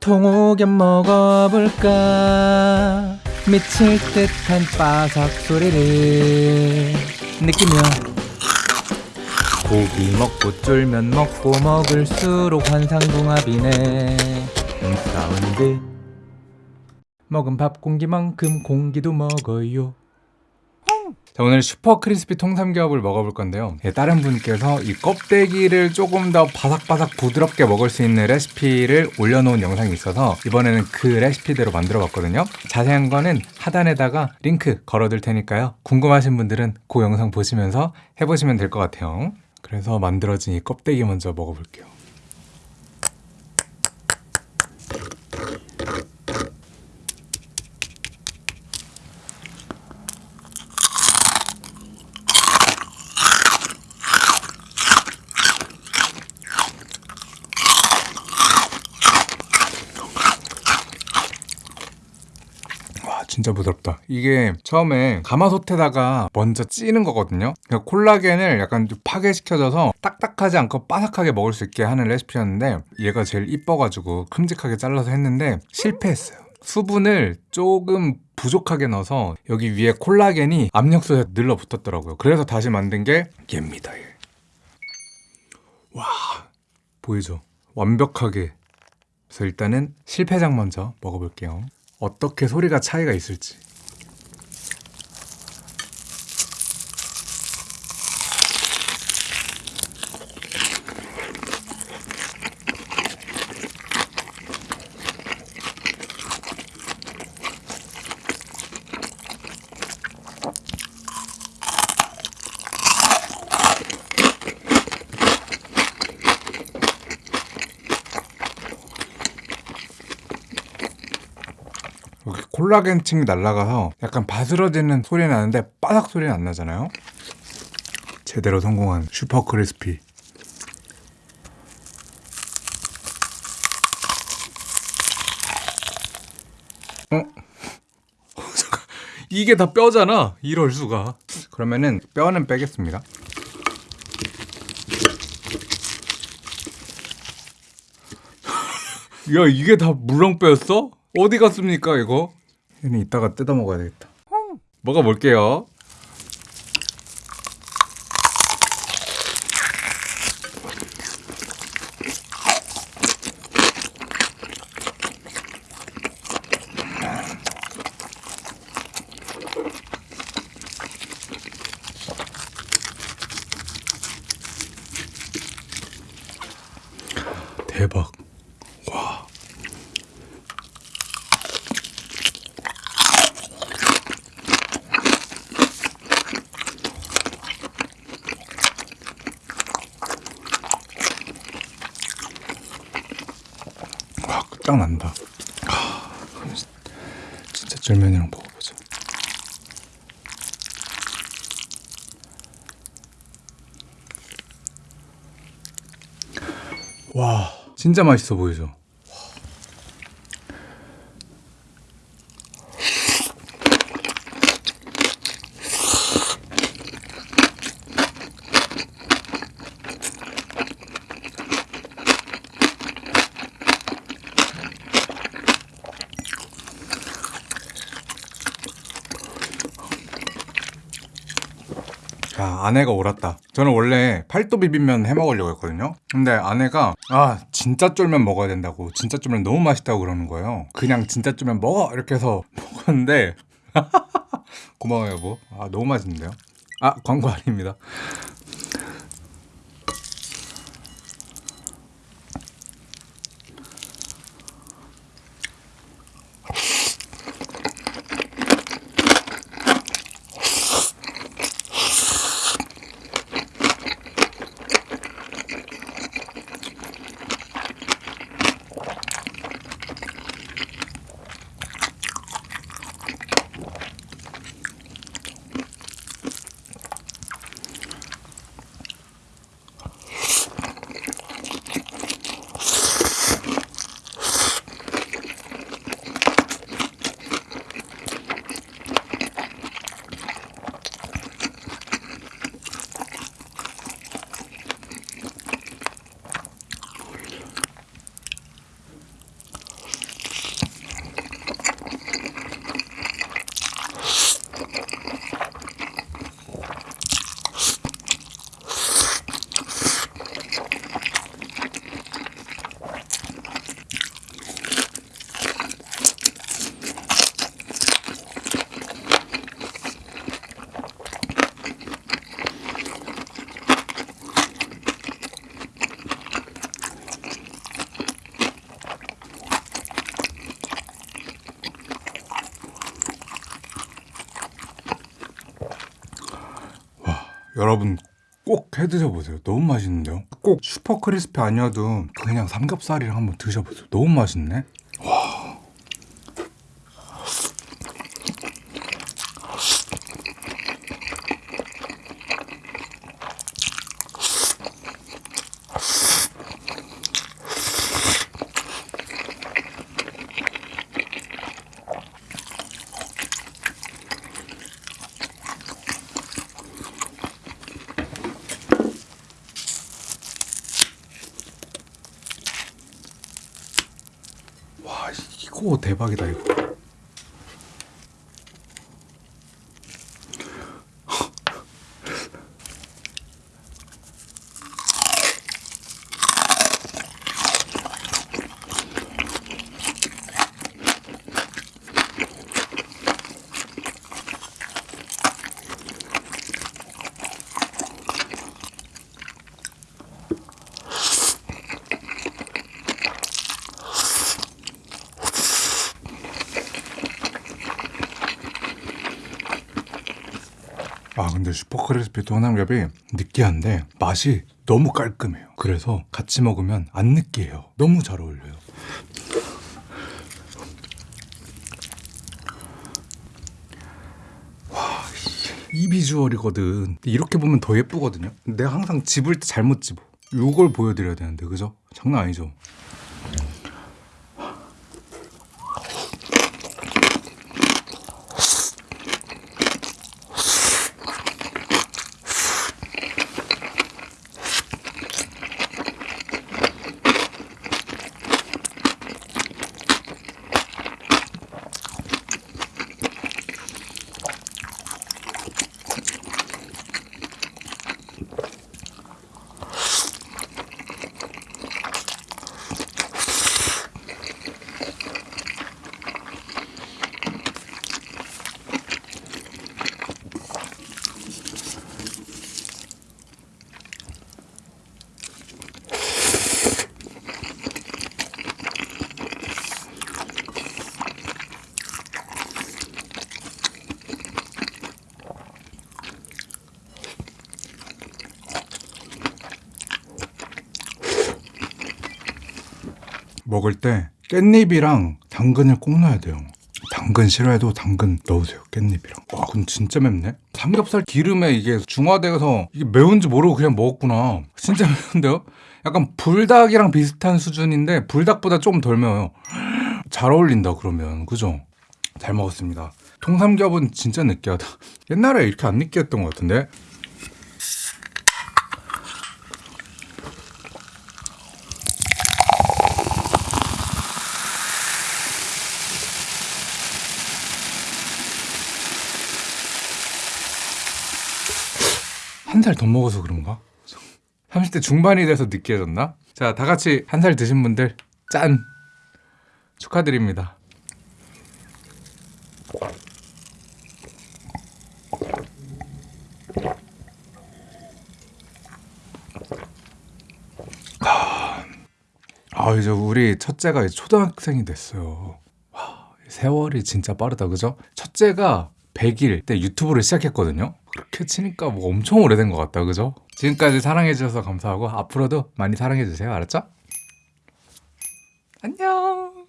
통오겹 먹어볼까? 미칠 듯한 바삭 소리를 느끼며 고기 먹고 쫄면 먹고 먹을수록 환상궁합이네. 음, 사운드 먹은 밥 공기만큼 공기도 먹어요 자 오늘 super crispy 통삼겹을 먹어볼 건데요. 예, 다른 분께서 이 껍데기를 조금 더 바삭바삭 부드럽게 먹을 수 있는 레시피를 올려놓은 영상이 있어서 이번에는 그 레시피대로 만들어 봤거든요. 자세한 거는 하단에다가 링크 걸어둘 테니까요. 궁금하신 분들은 그 영상 보시면서 해보시면 될 것 같아요. 그래서 만들어진 이 껍데기 먼저 먹어볼게요 진짜 부드럽다. 이게 처음에 가마솥에다가 먼저 찌는 거거든요. 그러니까 콜라겐을 약간 좀 파괴시켜줘서 딱딱하지 않고 바삭하게 먹을 수 있게 하는 레시피였는데 얘가 제일 이뻐가지고 큼직하게 잘라서 했는데 실패했어요. 수분을 조금 부족하게 넣어서 여기 위에 콜라겐이 압력솥에 늘러붙었더라고요. 그래서 다시 만든 게 얘입니다 얘. 와 보이죠? 완벽하게. 그래서 일단은 실패작 먼저 먹어볼게요 어떻게 소리가 차이가 있을지 콜라겐층이 날아가서 약간 바스러지는 소리 나는데 바삭 소리는 안 나잖아요 제대로 성공한 슈퍼 크리스피 어? 잠깐, 이게 다 뼈잖아 이럴 수가 그러면은 뼈는 빼겠습니다 야 이게 다 물렁뼈였어? 어디 갔습니까 이거? 이따가 뜯어 먹어야 되겠다. 먹어볼게요 대박 와 아, 그럼 진- 진짜 쫄면이랑 먹어보자. 와, 진짜 맛있어 보이죠? 야, 아내가 옳았다. 저는 원래 팔도 비빔면 해 먹으려고 했거든요. 근데 아내가 아 진짜 쫄면 먹어야 된다고 진짜 쫄면 너무 맛있다고 그러는 거예요. 그냥 진짜 쫄면 먹어 이렇게 해서 먹었는데 고마워요 여보. 아 너무 맛있는데요. 아 광고 아닙니다. 여러분 꼭 해드셔보세요. 너무 맛있는데요. 꼭 슈퍼 크리스피 아니어도 그냥 삼겹살이랑 한번 드셔보세요. 너무 맛있네. 와 이거 대박이다 이거. 아 근데 슈퍼크리스피 도남겹이 느끼한데 맛이 너무 깔끔해요. 그래서 같이 먹으면 안 느끼해요. 너무 잘 어울려요. 와, 이 비주얼이거든. 이렇게 보면 더 예쁘거든요. 내가 항상 집을 때 잘못 집어. 요걸 보여드려야 되는데 그죠? 장난 아니죠? 먹을 때 깻잎이랑 당근을 꼭 넣어야 돼요. 당근 싫어해도 당근 넣으세요. 깻잎이랑. 와, 근데 진짜 맵네. 삼겹살 기름에 이게 중화돼서 이게 매운지 모르고 그냥 먹었구나. 진짜 매운데요? 약간 불닭이랑 비슷한 수준인데 불닭보다 조금 덜 매워요. 잘 어울린다 그러면 그죠? 잘 먹었습니다. 통삼겹은 진짜 느끼하다. 옛날에 이렇게 안 느끼했던 것 같은데. 한 살 더 먹어서 그런가? 30대 중반이 돼서 느끼해졌나? 자, 다 같이 한 살 드신 분들 짠! 축하드립니다. 아, 이제 우리 첫째가 초등학생이 됐어요. 와, 세월이 진짜 빠르다, 그죠? 첫째가 100일 때 유튜브를 시작했거든요. 그렇게 치니까 뭐 엄청 오래된 것 같다, 그죠? 지금까지 사랑해주셔서 감사하고 앞으로도 많이 사랑해주세요, 알았죠? 안녕!